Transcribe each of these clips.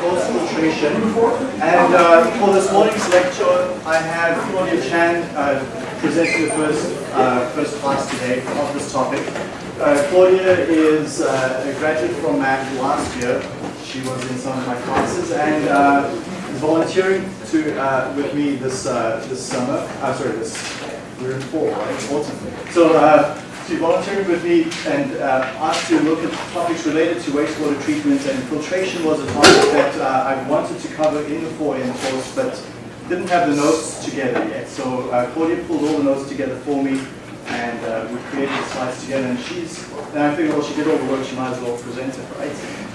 course filtration. And uh, for this morning's lecture, I have Claudia Chan uh, presenting the first, uh, first class today of this topic. Uh, Claudia is uh, a graduate from MAC last year. She was in some of my classes and uh, is volunteering to with me this this summer. Uh, sorry, this we're in fall, right? Autumn. So she volunteered with me and uh, asked to look at topics related to wastewater treatment and filtration was a topic that uh, I wanted to cover in the 4N course but didn't have the notes together yet. So uh, Claudia pulled all the notes together for me and uh, we created the slides together and she's, and I figured well she did all the work, she might as well present it, right?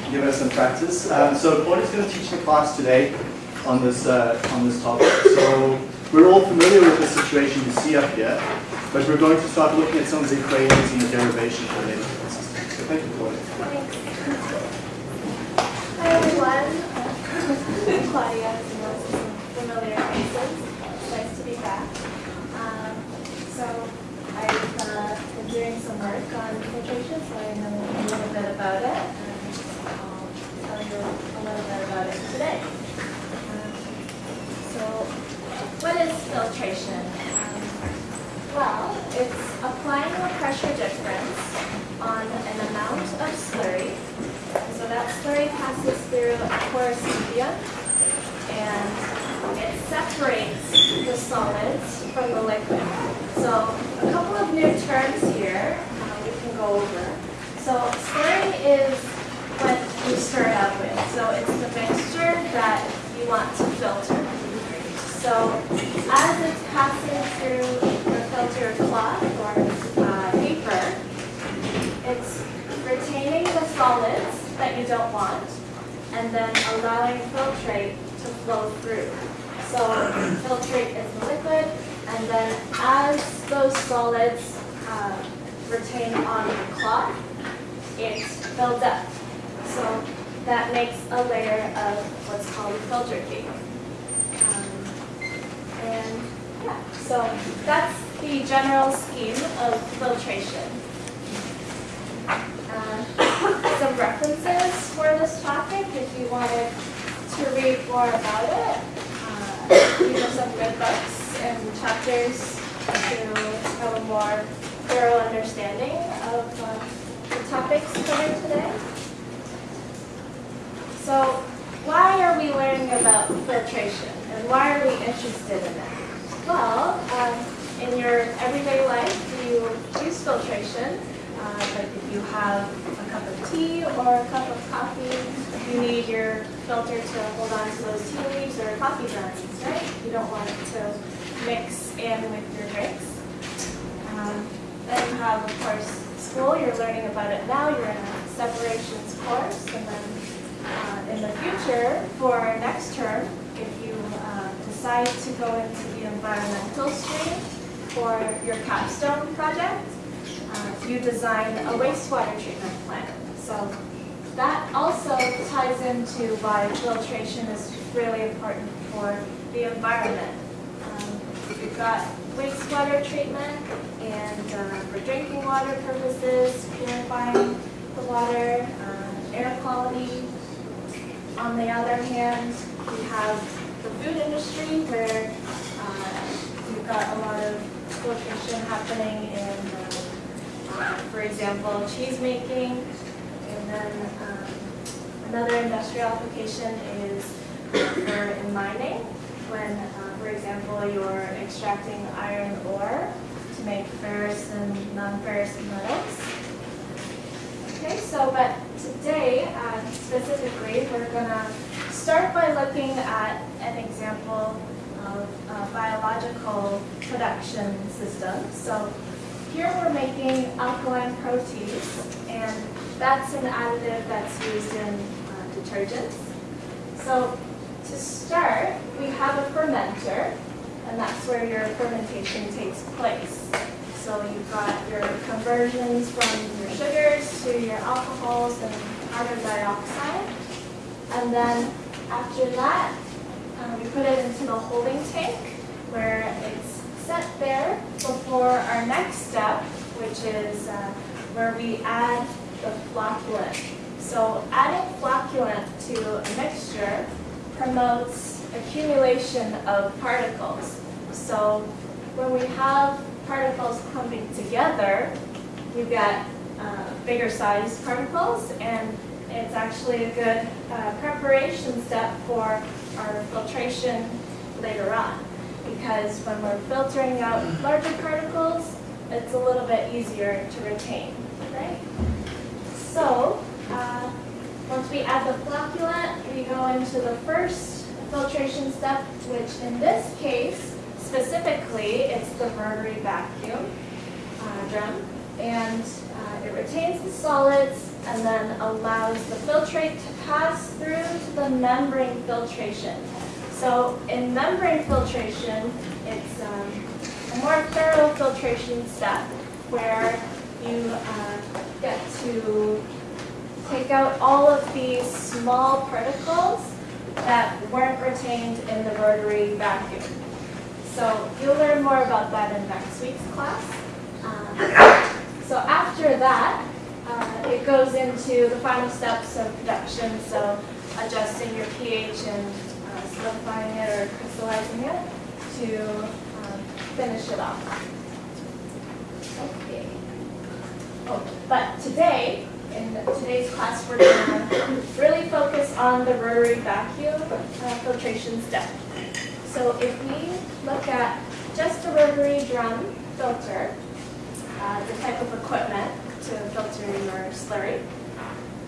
Give her some practice. Um, so Claudia's going to teach the class today on this, uh, on this topic. So we're all familiar with the situation you see up here. But we're going to start looking at some of the equations and the derivations related to the system. So thank you, Claudia. Thanks. Hi everyone. Claudia, familiar faces. Nice to be back. Um, so I've uh, doing some work on filtration, so I know a little bit about it. And I'll tell you a little bit about it today. Um, so what is filtration? Well, it's applying a pressure difference on an amount of slurry. So that slurry passes through a porous medium and it separates the solids from the liquid. So a couple of new terms here uh, we can go over. So slurry is what you start out with. So it's the mixture that you want to filter. So as it's passing through filter cloth or uh, paper, it's retaining the solids that you don't want and then allowing filtrate to flow through. So filtrate is the liquid and then as those solids uh, retain on the cloth, it builds up. So that makes a layer of what's called filter cake. Um, and yeah, so that's the general scheme of filtration. Uh, some references for this topic if you wanted to read more about it. Uh, these are some good books and chapters to have a more thorough understanding of uh, the topics covered today. So why are we learning about filtration and why are we interested in it? Well, um, in your everyday life, do you use filtration? Uh, like if you have a cup of tea or a cup of coffee, you need your filter to hold on to those tea leaves or coffee grounds, right? You don't want it to mix in with your drinks. Um, then you have, of course, school. You're learning about it now. You're in a separations course. And then uh, in the future, for next term, if you uh, decide to go into the environmental stream, for your capstone project, uh, you design a wastewater treatment plant. So that also ties into why filtration is really important for the environment. Um, you've got wastewater treatment and uh, for drinking water purposes, purifying the water, uh, air quality. On the other hand, we have the food industry where uh, you've got a lot of filtration happening in, uh, for example, cheese making. And then um, another industrial application is for in mining, when, uh, for example, you're extracting iron ore to make ferrous and non-ferrous metals. Okay, so but today, uh, specifically, we're going to start by looking at an example of uh, biological production system. So here we're making alkaline protease, and that's an additive that's used in uh, detergents. So to start, we have a fermenter, and that's where your fermentation takes place. So you've got your conversions from your sugars to your alcohols and carbon dioxide. And then after that, um, we put it into the holding tank where it's set there before our next step, which is uh, where we add the flocculant. So adding flocculant to a mixture promotes accumulation of particles. So when we have particles clumping together, you get uh, bigger sized particles and it's actually a good uh, preparation step for our filtration later on. Because when we're filtering out larger particles, it's a little bit easier to retain, right? So, uh, once we add the flocculant, we go into the first filtration step, which in this case, specifically, it's the rotary vacuum uh, drum. And uh, it retains the solids and then allows the filtrate to pass through to the membrane filtration. So in membrane filtration, it's um, a more thorough filtration step where you uh, get to take out all of these small particles that weren't retained in the rotary vacuum. So you'll learn more about that in next week's class. Um, so after that, uh, it goes into the final steps of production, so adjusting your pH and uh, solidifying it or crystallizing it to um, finish it off. Okay. Oh, but today, in today's class, we're going to really focus on the rotary vacuum uh, filtration step. So if we look at just a rotary drum filter, uh, the type of equipment to filter your slurry.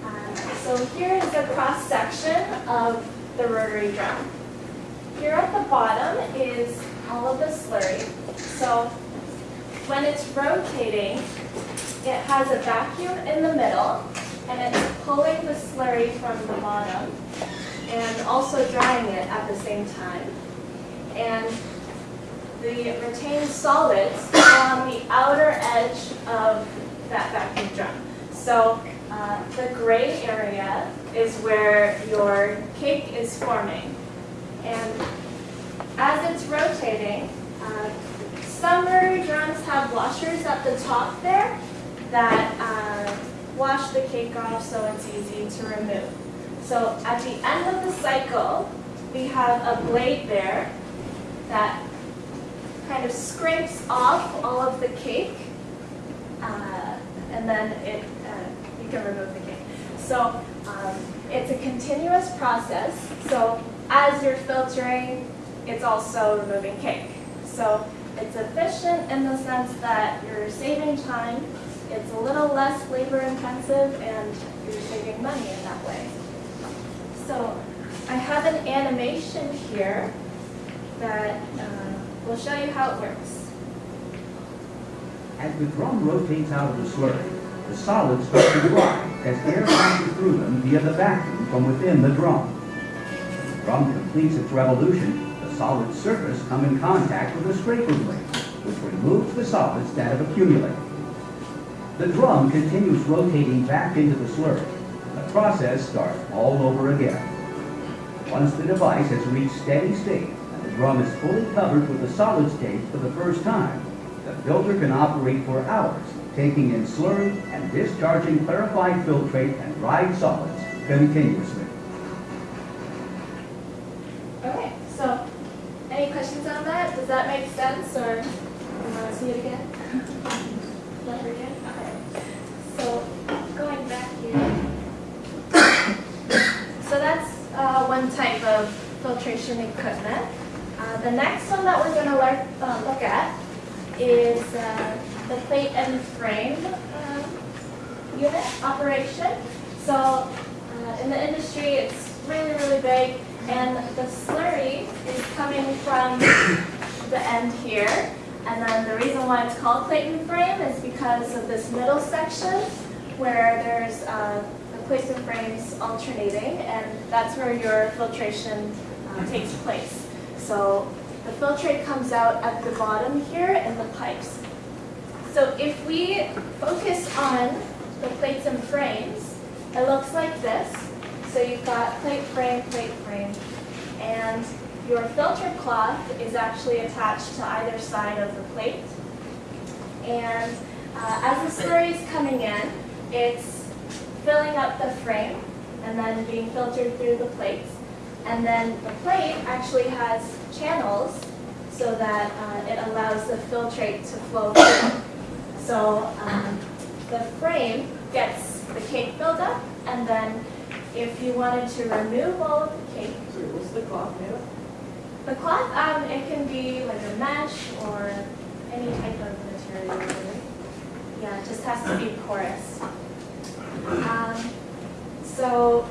Uh, so here is a cross section of the rotary drum. Here at the bottom is all of the slurry. So when it's rotating, it has a vacuum in the middle, and it's pulling the slurry from the bottom, and also drying it at the same time. And the retained solids on the outer edge of that vacuum drum. So uh, the gray area is where your cake is forming. And as it's rotating, uh, some rotary drums have washers at the top there that uh, wash the cake off so it's easy to remove. So at the end of the cycle, we have a blade there that kind of scrapes off all of the cake, uh, and then it uh, you can remove the cake. So um, it's a continuous process. So as you're filtering, it's also removing cake. So it's efficient in the sense that you're saving time, it's a little less labor intensive, and you're saving money in that way. So I have an animation here that uh, will show you how it works. As the drum rotates out of the slurry, the solids start to dry as air passes through them via the vacuum from within the drum. As the drum completes its revolution, the solid surface come in contact with a scraper blade, which removes the solids that have accumulated. The drum continues rotating back into the slurry. The process starts all over again. Once the device has reached steady state and the drum is fully covered with the solid state for the first time, the filter can operate for hours, taking in slurry and discharging clarified filtrate and dried solids continuously. Okay, so any questions on that? Does that make sense, or you want to see it again? So going back here. So that's uh, one type of filtration equipment. Uh, the next one that we're going to learn, uh, look at is uh, the plate and frame um, unit operation. So uh, in the industry, it's really, really big, and the slurry is coming from the end here. And then the reason why it's called plate and frame is because of this middle section where there's uh, the plates and frames alternating, and that's where your filtration uh, takes place. So the filtrate comes out at the bottom here in the pipes. So if we focus on the plates and frames, it looks like this. So you've got plate frame, plate frame, and your filter cloth is actually attached to either side of the plate. And uh, as the slurry is coming in, it's filling up the frame, and then being filtered through the plates. And then the plate actually has channels so that uh, it allows the filtrate to flow through. So um, the frame gets the cake buildup, and then if you wanted to remove all of the cake, So what's the cloth made of? the cloth, um, it can be like a mesh or any type of material. really. Yeah, it just has to be porous. Um, so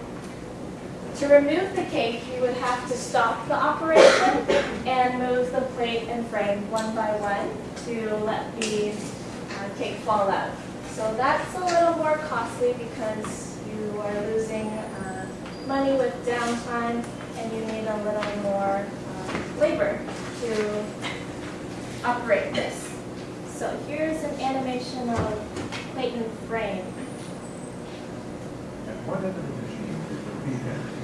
to remove the cake, you would have to stop the operation and move the plate and frame one by one to let the uh, cake fall out. So that's a little more costly because you are losing uh, money with downtime and you need a little more uh, labor to operate this. So here's an animation of plate and frame. At one end of the machine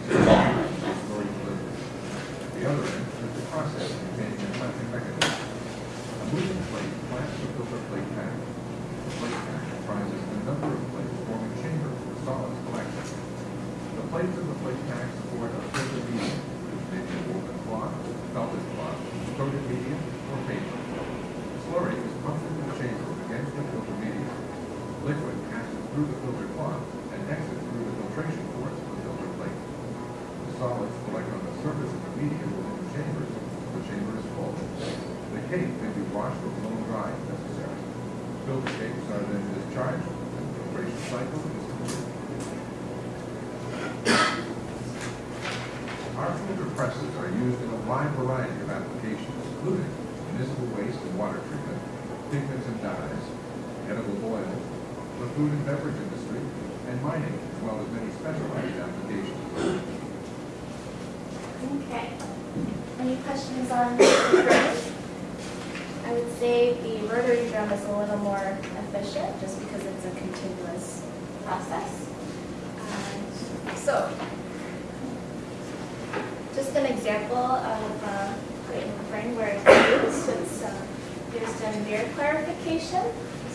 storing delivery. At the other end is the process containing a clamping mechanism. A moving plate clamps the filter plate pack. The plate pack comprises a number of plates forming chambers for solids collection. The plates in the plate pack support a filter medium, which may be a woven cloth, felted cloth, coated medium, or paper. Slurry is pumped into the chamber against the filter medium. Liquid passes through the filter cloth and exits through the filtration ports of the filter plate. The solids collect on the surface of the medium within the chambers. The chamber is full. The cake may be washed or blown dry if necessary. Filter cakes are then discharged and the filtration cycle. Our filter presses are used in a wide variety of applications, including municipal waste and water treatment, pigments and dyes, edible oils, the food and beverage industry, and mining, as well as many specialized applications. Okay. Any questions on? I would say the rotary drum is a little more efficient just because it's a continuous process. Um, So, just an example of uh, frame where it's used, it's uh, used in beer clarification.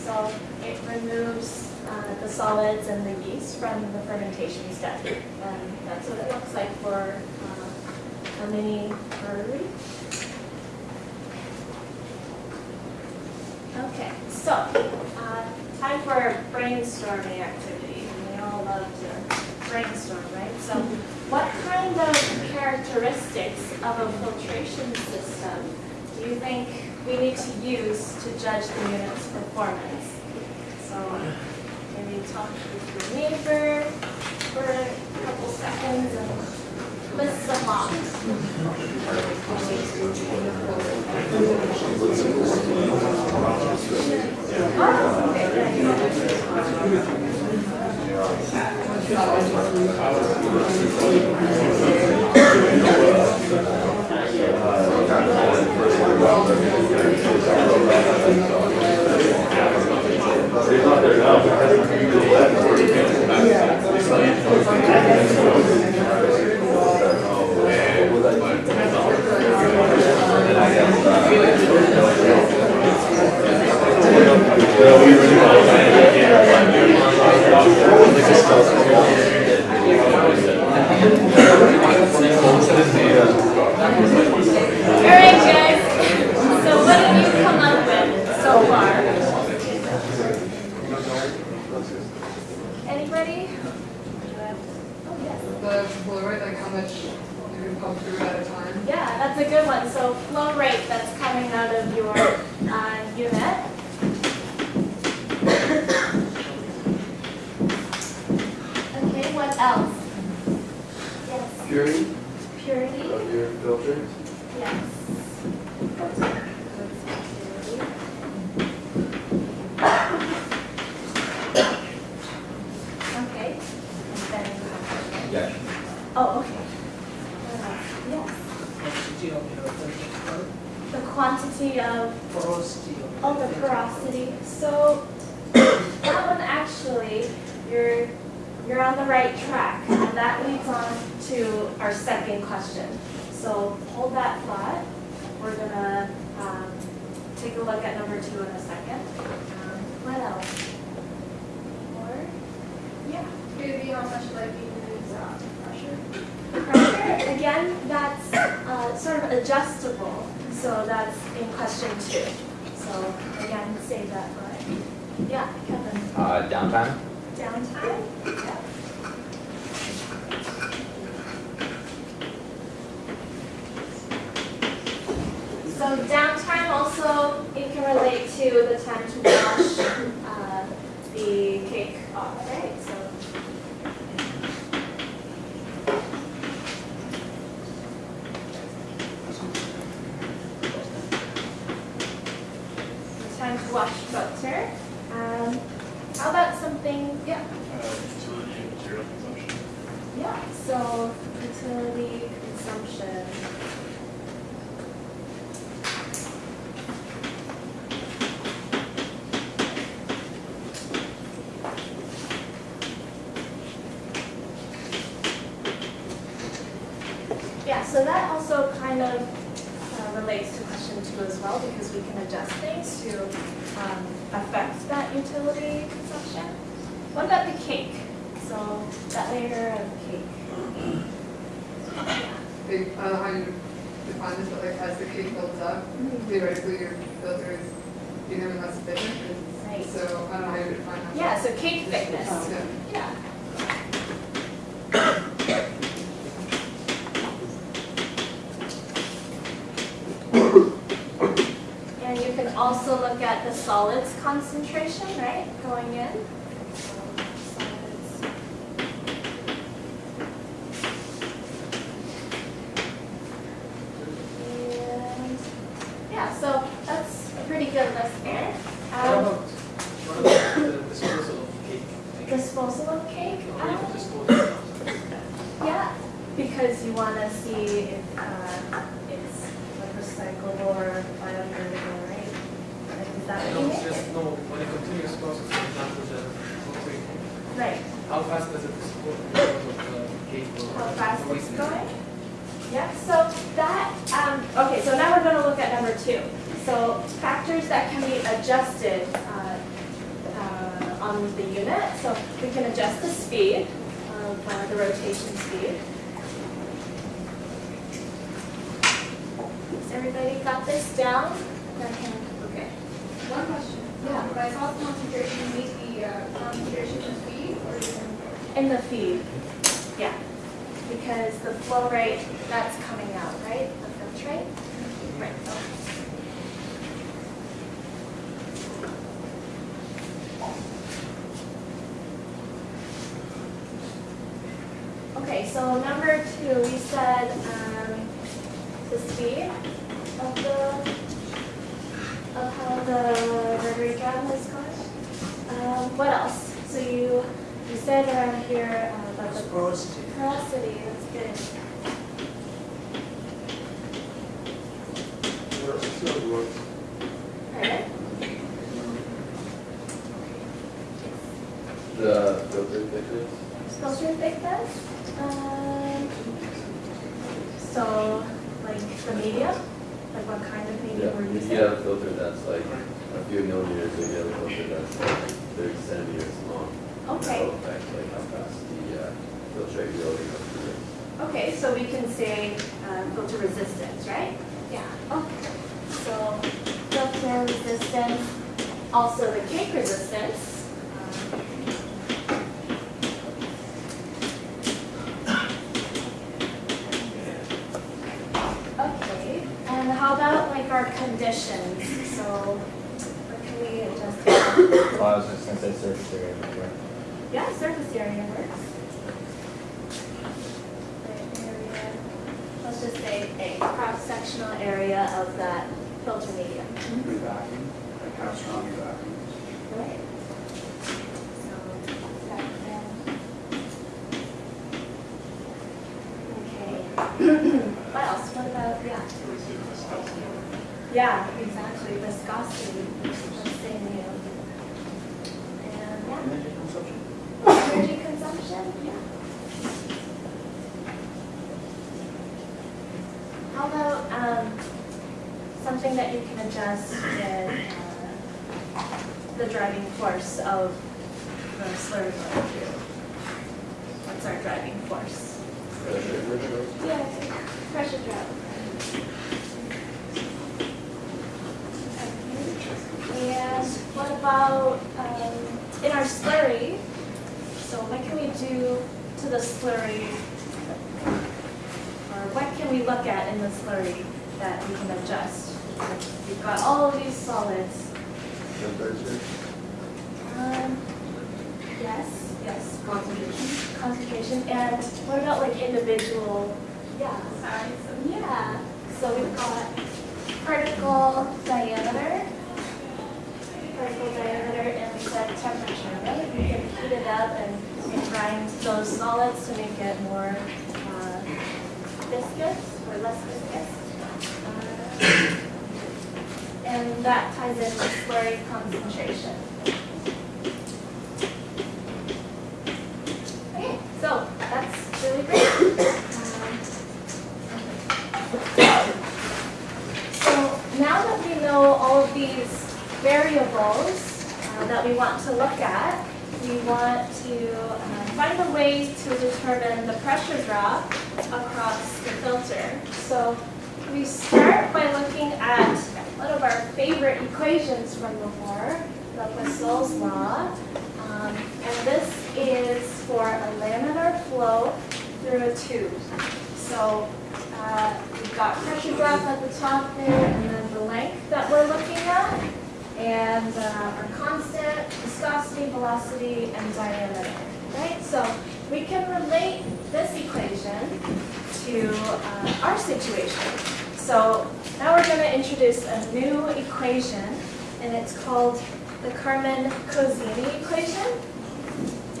So it removes uh, the solids and the yeast from the fermentation step. And that's what it looks like for uh, a mini brewery. Okay, so, uh, time for a brainstorming activity. We all love to brainstorm, right? So, what kind of characteristics of a filtration system do you think we need to use to judge the unit's performance? So, maybe talk with your neighbor for a couple seconds and list them off. Have you that's a good one. So flow rate that's coming out of your uh, unit. Okay, what else? Yes, Purity purity. of your filter. Yes. Okay. And then you have- Yeah. Oh, okay. What else? Yes. Quantity of your filter, The quantity of, porosity of oh, the porosity. So that one actually, you're, you're on the right track. And that leads on to our second question. So hold that thought. We're gonna um, take a look at number two in a second. Um, What else? Or, yeah. Maybe how much like you use uh, again, that's uh, sort of adjustable, so that's in question two. So again, save that line. Yeah, Kevin, Uh, downtime? downtime? Yeah. So downtime also, it can relate to the time to wash uh, the cake off, right? So the time to wash filter. Um, how about something, yeah, utility and material consumption. yeah, so utility consumption. Yeah, so that also kind of uh, relates to question two as well, because we can adjust things to um, affect that utility consumption. What about the cake? So that layer of cake. Don't know how you define this, but like as the cake builds up, mm-hmm. theoretically your filter is becoming less efficient. Right. So I don't know how you define that. Yeah, so cake thickness. Yeah. Yeah. And you can also look at the solids concentration, right, going in. So, solids. And, yeah, so that's a pretty good list there. What Um, about, what about the disposal of cake? Like, Disposal of cake? Or you Um, can dispose of it. Yeah, because you want to see if uh, it's like recyclable or biodegradable, right? Like, is that what No, you it's mean? just, no, when a continuous process, for example, the filtering, Right, how fast does it dispose dispose of the cake or? how fast or it's waste? going? Yeah, so that, um, okay, so now we're going to look at number two. So factors that can be adjusted uh, uh, on the unit. So we can adjust the speed of uh, the rotation speed. Has everybody got this down? Okay. One question. Yeah. By salt concentration, you mean the uh, concentration of feed or? In the feed, yeah. Because the flow rate, that's coming out, right? The filtrate? Right. Okay, so number two, we um, the speed of the, of how the rotary drum is going. Um, what else? So you, you said around here uh, about the Porosity. porosity, that's good. Pardon? The filter thickness? Filter thickness? Um, so, like the medium? Like what kind of medium Yeah, we're you using? can have a filter that's like a few millimeters, or you have a filter that's like thirty centimeters long. Okay. That'll affect like how fast the uh, filtrate will go through it. Okay, so we can say uh, filter resistance, right? Yeah. Okay. So filter resistance, also the cake resistance. um, Okay, and how about our conditions? So what can we adjust? Well, I was just gonna say surface area, right? Yeah, surface area works. Area, let's just say a cross-sectional area of that filter medium. Vacuum, like how strong your vacuum is. Right. So, that then. Okay. What else? What about, yeah? Yeah, exactly, viscosity, let's say. And, yeah. Energy consumption? Energy consumption, yeah. How about, um, something that you can adjust in, uh, the driving force of the slurry going through? What's our driving force? Pressure. Yeah, do to the slurry? Or what can we look at in the slurry that we can adjust? We've got all of these solids. Temperature? Um, yes, yes, Concentration. concentration, and what about like individual, yeah, size? Yeah, so we've got particle diameter, particle diameter, and we said temperature, right? We can heat it up and grind those solids to make it more uh, viscous or less viscous. Uh, And that ties in with slurry concentration. Okay, so that's really great. Um, So now that we know all of these variables uh, that we want to look at, we want to uh, find a way to determine the pressure drop across the filter. So we start by looking at one of our favorite equations from before, the Poiseuille's law. Um, and this is for a laminar flow through a tube. So uh, we've got pressure drop at the top there, and then the length that we're looking at, and uh, our constant viscosity, velocity, and diameter. Right? So we can relate this equation to uh, our situation. So now we're going to introduce a new equation, and it's called the Carman-Kozeny equation.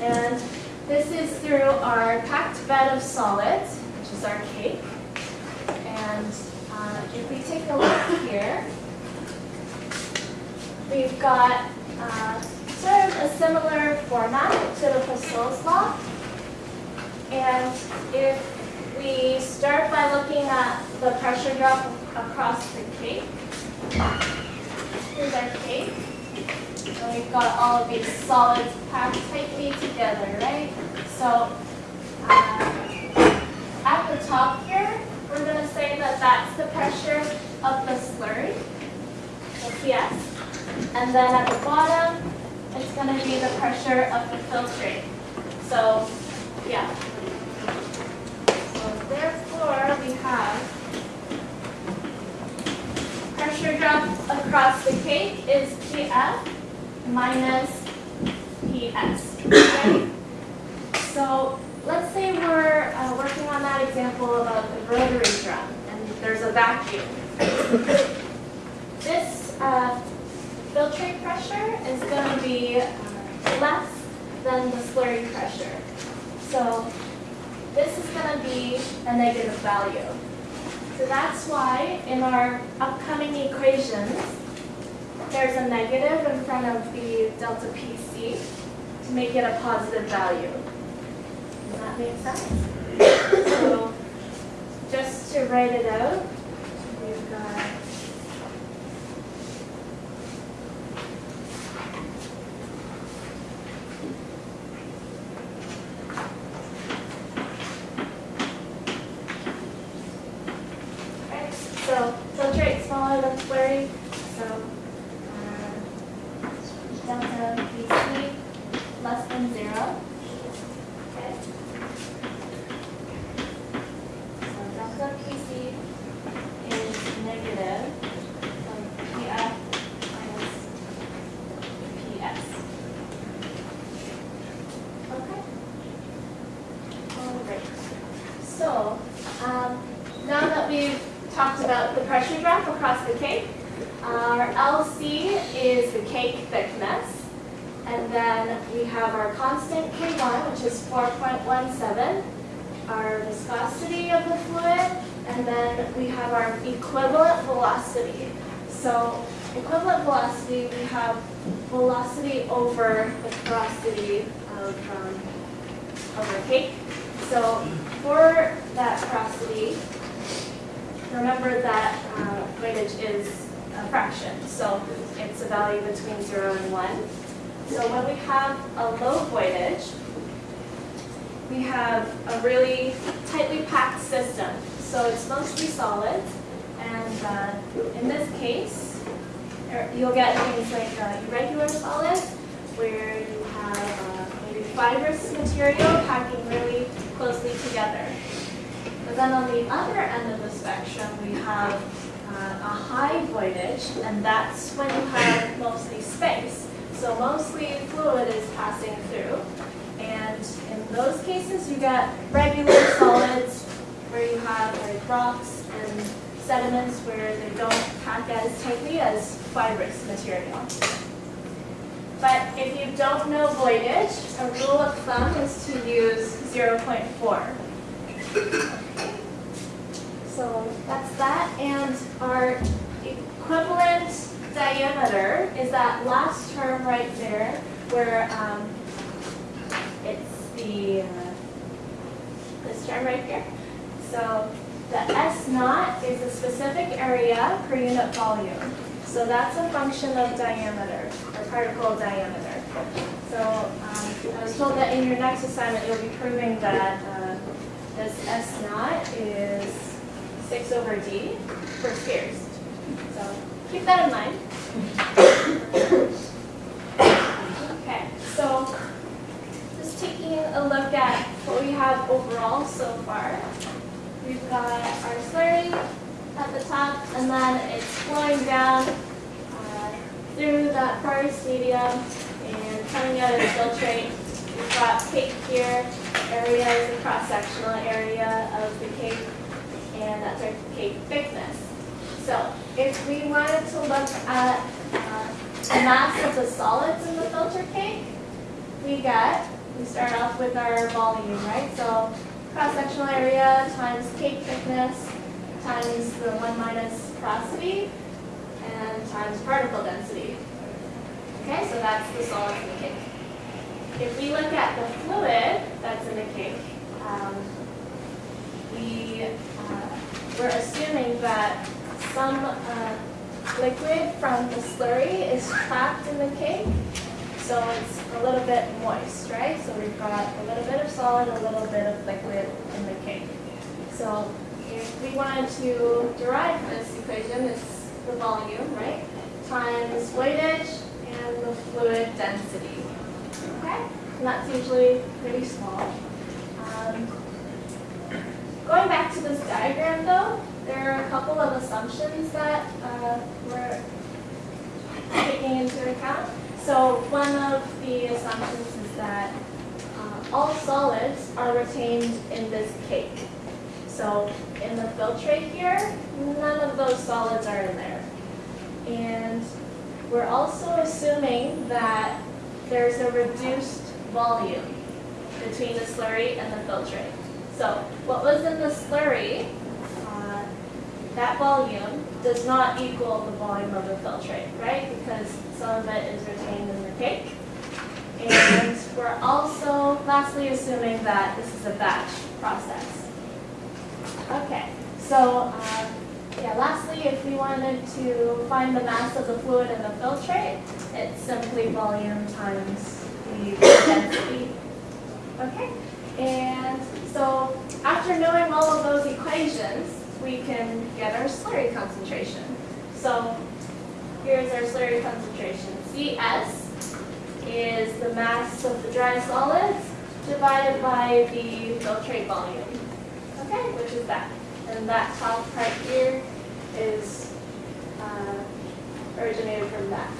And this is through our packed bed of solids, which is our cake. And uh, if we take a look here, we've got uh, of a similar format to the Poiseuille's law. And if we start by looking at the pressure drop across the cake, here's our cake. And we've got all of these solids packed tightly together, right? So uh, at the top here, we're going to say that that's the pressure of the slurry, the PS. And then at the bottom, it's going to be the pressure of the filtrate. So, yeah. So therefore, we have pressure drop across the cake is PF minus PS. So let's say we're uh, working on that example about the rotary drum, and there's a vacuum. This uh, filtrate pressure is going to be less than the slurry pressure. So this is going to be a negative value. So that's why in our upcoming equations, there's a negative in front of the delta PC to make it a positive value. Does that make sense? So just to write it out, we've got Okay, so filtrate smaller than slurry, so uh, delta PC less than zero. Okay. So delta PC is negative um, PF minus PS. Okay. All right. So, um, now that we've talked about the pressure drop across the cake, our LC is the cake thickness. And then we have our constant K1, which is 4.17, our viscosity of the fluid, and then we have our equivalent velocity. So equivalent velocity, we have velocity over the porosity of, um, of the cake. So for that porosity, remember that uh, is a fraction, so it's a value between 0 and 1. So when we have a low voidage, we have a really tightly packed system. So it's mostly solid, and uh, in this case, er, you'll get things like uh, irregular solids, where you have uh, maybe fibrous material packing really closely together. But then on the other end of the spectrum, we have uh, a high voidage, and that's when you have mostly space. So mostly fluid is passing through. And in those cases, you get regular solids where you have like rocks and sediments where they don't pack as tightly as fibrous material. But if you don't know voidage, a rule of thumb is to use 0.4. So that's that, and our equivalent diameter is that last term right there, where um, it's the, uh, this term right here. So the S naught is a specific area per unit volume. So that's a function of diameter, or particle diameter. So um, I was told that in your next assignment, you'll be proving that uh, this S naught is 6 over D for spheres. So keep that in mind. Okay, so just taking a look at what we have overall so far. We've got our slurry at the top, and then it's flowing down uh, through that porous medium and coming out of the filtrate. We've got cake here. Area is a cross-sectional area of the cake, and that's our cake thickness. So if we wanted to look at uh, the mass of the solids in the filter cake, we get, we start off with our volume, right? So cross-sectional area times cake thickness times the 1 minus porosity and times particle density. Okay, so that's the solids in the cake. If we look at the fluid that's in the cake, um, we, uh, we're assuming that some uh, liquid from the slurry is trapped in the cake, so it's a little bit moist, right? So we've got a little bit of solid, a little bit of liquid in the cake. So if we wanted to derive this equation, it's the volume, right? Times voidage and the fluid density. And that's usually pretty small. Um, going back to this diagram though, there are a couple of assumptions that uh, we're taking into account. So one of the assumptions is that uh, all solids are retained in this cake. So in the filtrate here, none of those solids are in there. And we're also assuming that there's a reduced volume between the slurry and the filtrate. So what was in the slurry, uh, that volume does not equal the volume of the filtrate, right? Because some of it is retained in the cake. And we're also lastly assuming that this is a batch process. Okay, so um, yeah, lastly, if we wanted to find the mass of the fluid in the filtrate, it's simply volume times the density. Okay, and so after knowing all of those equations, we can get our slurry concentration. So here's our slurry concentration. CS is the mass of the dry solids divided by the filtrate volume. Okay, which is that. And that top part here is uh, originated from that.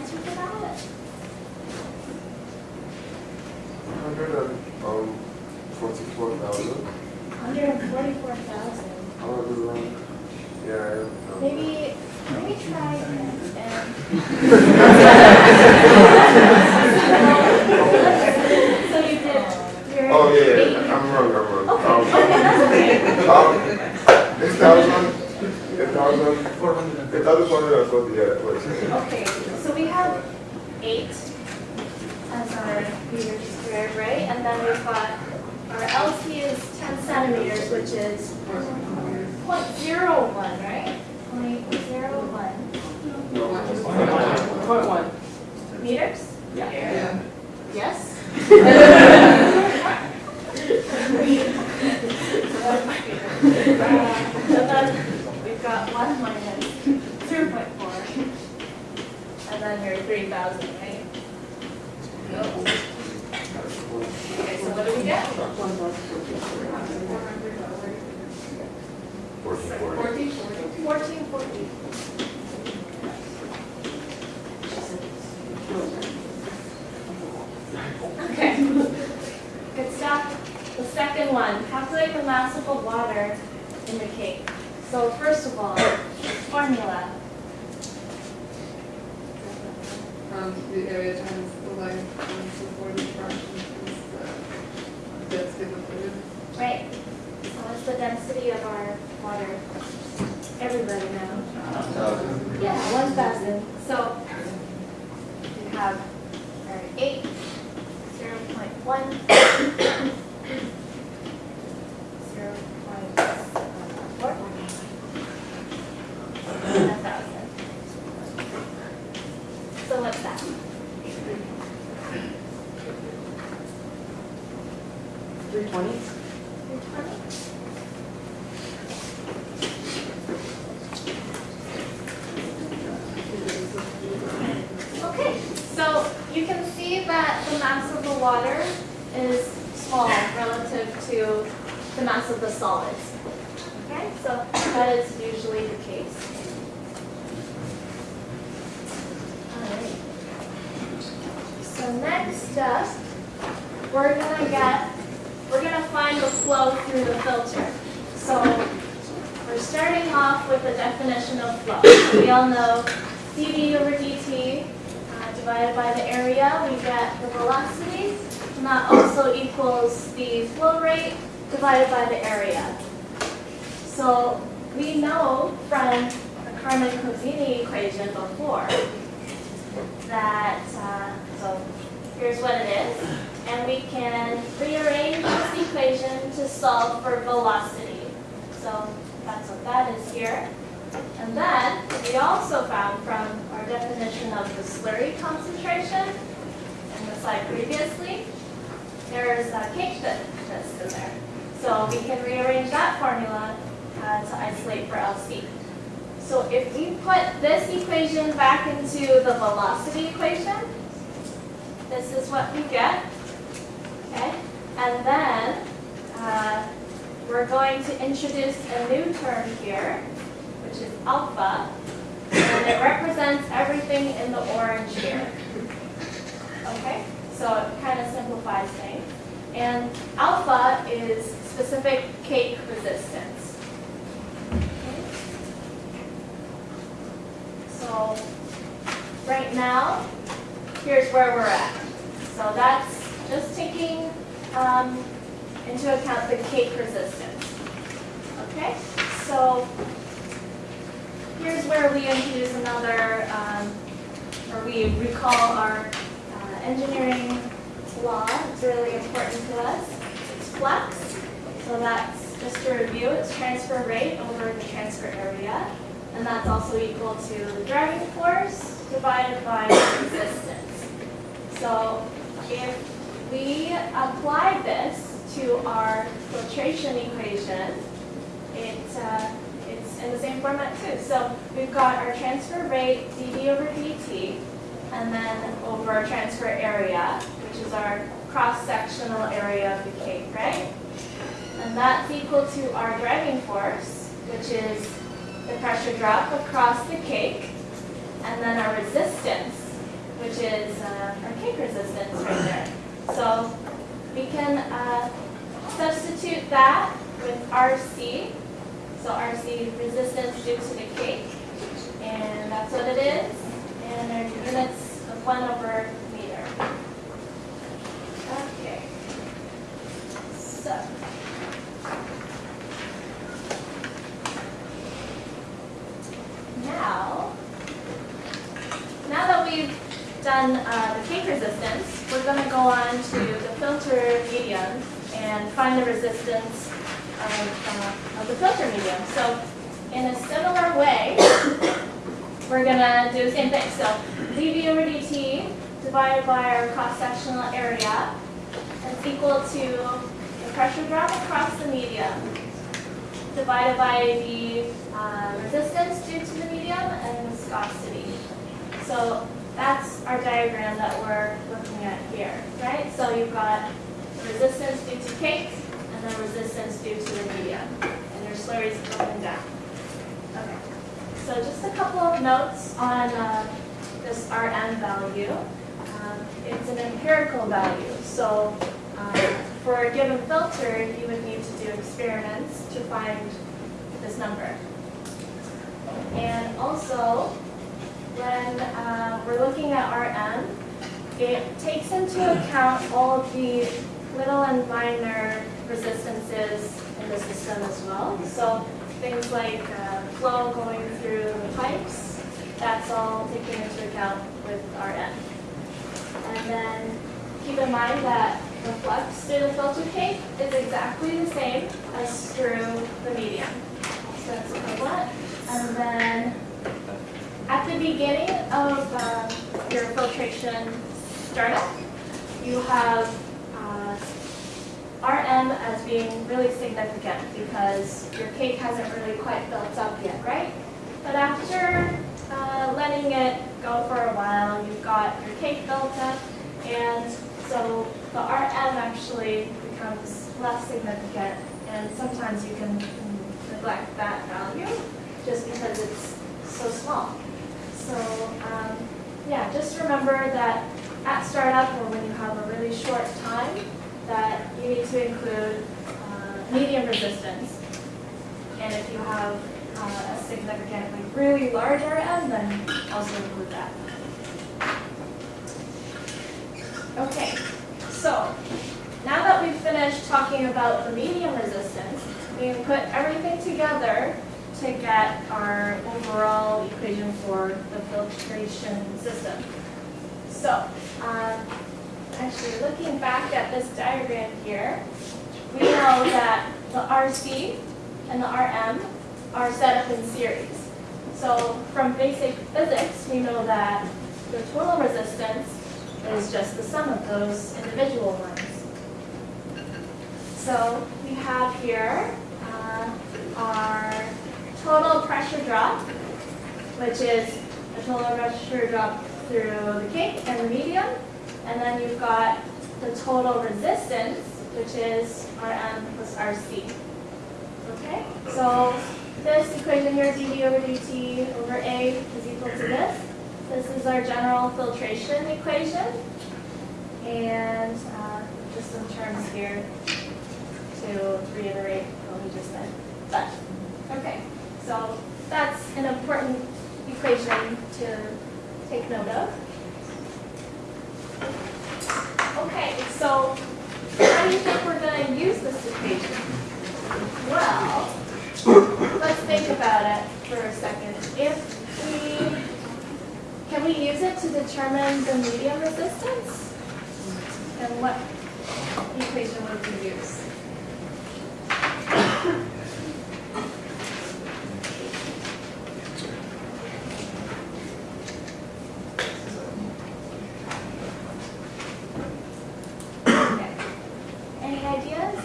answers about it? 100 Point zero one, right? Point zero one. No. Point one. Meters? Yeah. yeah. Yes? Okay, so you can see that the mass of the water is small relative to the mass of the solids. Okay, so that is usually the case. So next up, we're gonna get, we're gonna find the flow through the filter. So we're starting off with the definition of flow. We all know dV over dt uh, divided by the area, we get the velocity, and that also equals the flow rate divided by the area. So we know from the Carman-Kozeny equation before that, uh, so here's what it is, and we can rearrange this equation to solve for velocity. So that's what that is here. And then, we also found from our definition of the slurry concentration in the slide previously, there's a cake that that's in there. So we can rearrange that formula uh, to isolate for LC. So if we put this equation back into the velocity equation, this is what we get. Okay? And then uh, we're going to introduce a new term here, which is alpha, and it represents everything in the orange here. Okay? So it kind of simplifies things. And alpha is specific cake resistance. So right now, here's where we're at. So that's just taking um, into account the cake resistance. Okay, so here's where we introduce another, um, or we recall our uh, engineering law. It's really important to us. It's flux. So that's just to review. It's transfer rate over the transfer area, and that's also equal to the driving force divided by resistance. So if we apply this to our filtration equation, it, uh, it's in the same format too. So we've got our transfer rate, dV over dt, and then over our transfer area, which is our cross-sectional area of the cake, right? And that's equal to our driving force, which is the pressure drop across the cake, and then our resistance, which is uh, our cake resistance right there. So we can uh, substitute that with RC. So RC resistance due to the cake, and that's what it is. And our units of one over meter. Okay. So. Now, now that we've done uh, the cake resistance, we're going to go on to the filter medium and find the resistance of, uh, of the filter medium. So in a similar way, we're going to do the same thing. So dV over dt divided by our cross-sectional area is equal to the pressure drop across the medium divided by the uh, resistance due to the medium and viscosity. So that's our diagram that we're looking at here, right? So you've got resistance due to cake and then resistance due to the media. And your slurries up and down. Okay. So just a couple of notes on uh, this Rm value. Um, it's an empirical value. So um, for a given filter, you would need to do experiments to find this number. And also, when uh, we're looking at Rm, it takes into account all of the little and minor resistances in the system as well. So things like uh, flow going through the pipes, that's all taken into account with Rm. And then keep in mind that the flux through the filter cake is exactly the same as through the medium. So that's equivalent. And then at the beginning of um, your filtration startup, you have Rm as being really significant because your cake hasn't really quite built up yet, right? But after uh, letting it go for a while, you've got your cake built up, and so the RM actually becomes less significant, and sometimes you can neglect that value just because it's so small. So um, yeah, just remember that at startup or when you have a really short time, that you need to include uh, medium resistance. And if you have uh, a significant, like really large RM, then also include that. Okay, so now that we've finished talking about the medium resistance, we can put everything together to get our overall equation for the filtration system. So, um, actually looking back at this diagram here, we know that the RC and the RM are set up in series. So from basic physics, we know that the total resistance is just the sum of those individual ones. So we have here uh, our total pressure drop, which is the total pressure drop through the cake and the medium. And then you've got the total resistance, which is Rm plus Rc. Okay, so this equation here, dV over dt over A is equal to this. This is our general filtration equation. And uh, just some terms here to reiterate what we just said. But, okay, so that's an important equation to take note of. Okay, so how do you think we're going to use this equation? Well, let's think about it for a second. If we, can we use it to determine the medium resistance? And what equation would we use? Okay. Any ideas?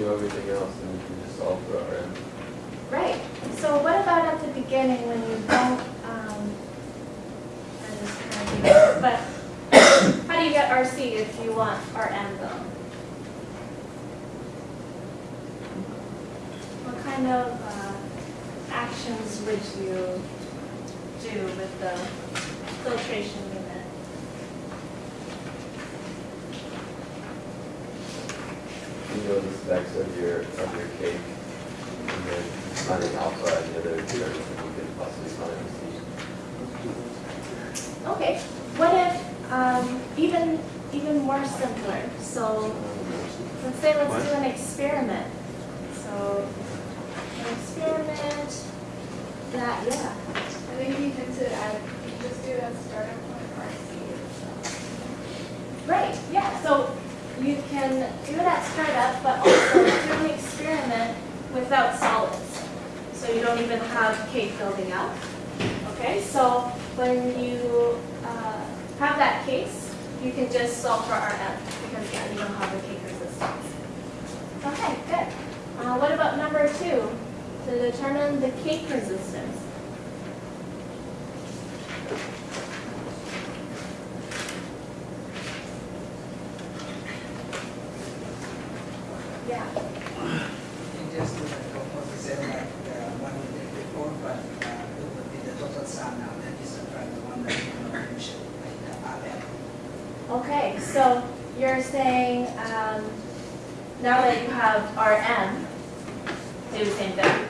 know everything else, then we can just solve for our end. Right, so what about at the beginning when you don't, um, I just kind of, think of it, but how do you get RC if you want RM though? What kind of, uh, actions would you do with the filtration unit? You know the specs of your, of your cake, and then finding alpha and the other terms that you can possibly find and see. Okay, what if, um, even, even more simpler, so let's say let's do an experiment. So, an experiment that, yeah, I think you can to add, you can just do a startup point RC. right, yeah, so you can do it at startup, but also do an experiment without solids. So you don't even have cake building up, okay? So when you, uh, have that case, you can just solve for RM, because yeah, you don't have the cake resistance. Okay, good. Uh, what about number two? To determine the cake resistance. Yeah, You just do the composite cell like the one we did before, but uh, it would be the total sum now, that is the the one that you know, mentioned, like the RM. okay, so you're saying, um, now that you have RM, do the same thing?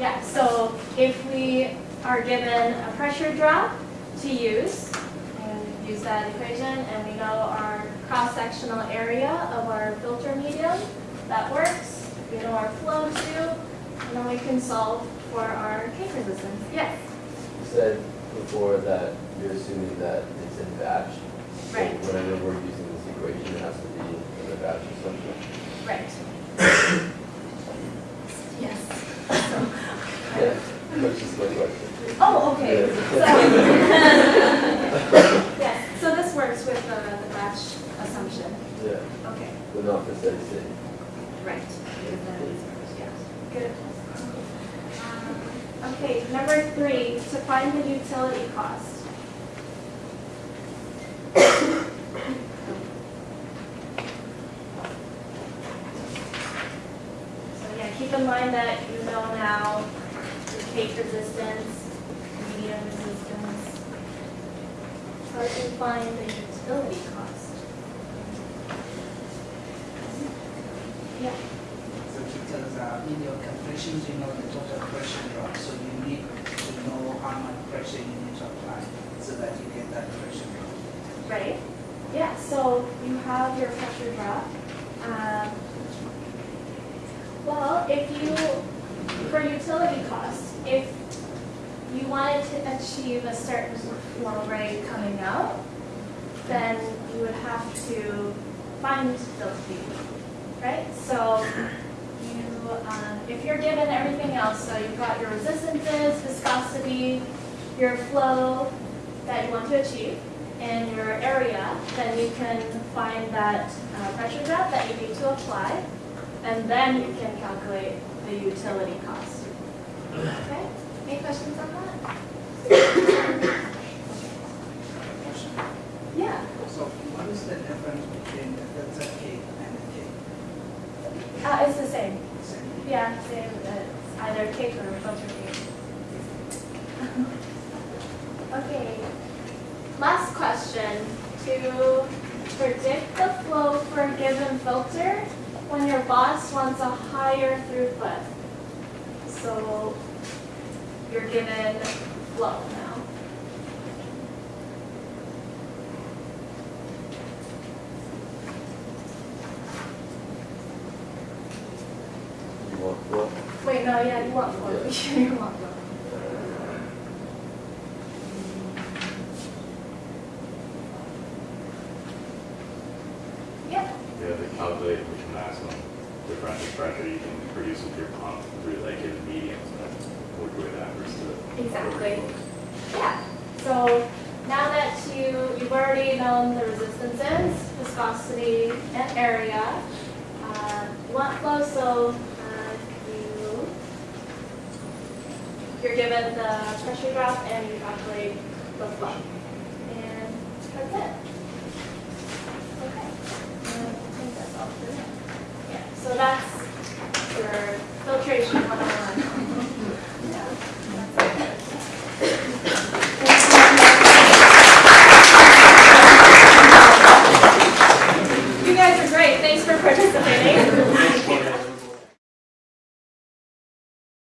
Yeah, so if we are given a pressure drop to use, and use that equation, and we know our cross-sectional area of our filter medium, that works, we know our flow too, and then we can solve for our cake resistance. Yes, You said before that you're assuming that it's in batch. So Right. Whenever we're using this equation, it has to be in a batch assumption. right. Yes. Yeah, that's just my question. Oh, okay. Yeah. So, yes, so this works with the, the batch assumption. Yeah, Okay, but not for steady state. right. Because that is- yeah, Good. Um, Okay, number three, to find the utility cost. So yeah, keep in mind that you know now the cake resistance, medium resistance. How do you find the utility cost? Yeah, So because uh, in your calculations, you know the total pressure drop, so you need to know how much pressure you need to apply so that you get that pressure drop. right? Yeah, so you have your pressure drop. Um, Well, if you, for utility costs, if you wanted to achieve a certain flow rate coming out, then you would have to find those people, right? So you, um, if you're given everything else, so you've got your resistances, viscosity, your flow that you want to achieve, and your area, then you can find that uh, pressure drop that you need to apply, and then you can calculate the utility cost. Okay, any questions on that? Yeah, So what is the difference between the filter cake and the cake? uh, it's the same. Same. Yeah, same, it's either cake or filter cake. Okay, last question. To predict the flow for a given filter when your boss wants a higher throughput. So you're given flow now. Wait, no, yeah, you want flow. Yeah. You want flow. Yeah, You have to calculate which maximum differential pressure you can produce with your pump through like given mediums and work with that versus. Exactly. Yeah, so now that you, you've already known the resistances, viscosity, and area, uh, want flow, so uh, you, you're given the pressure drop and you calculate the flow.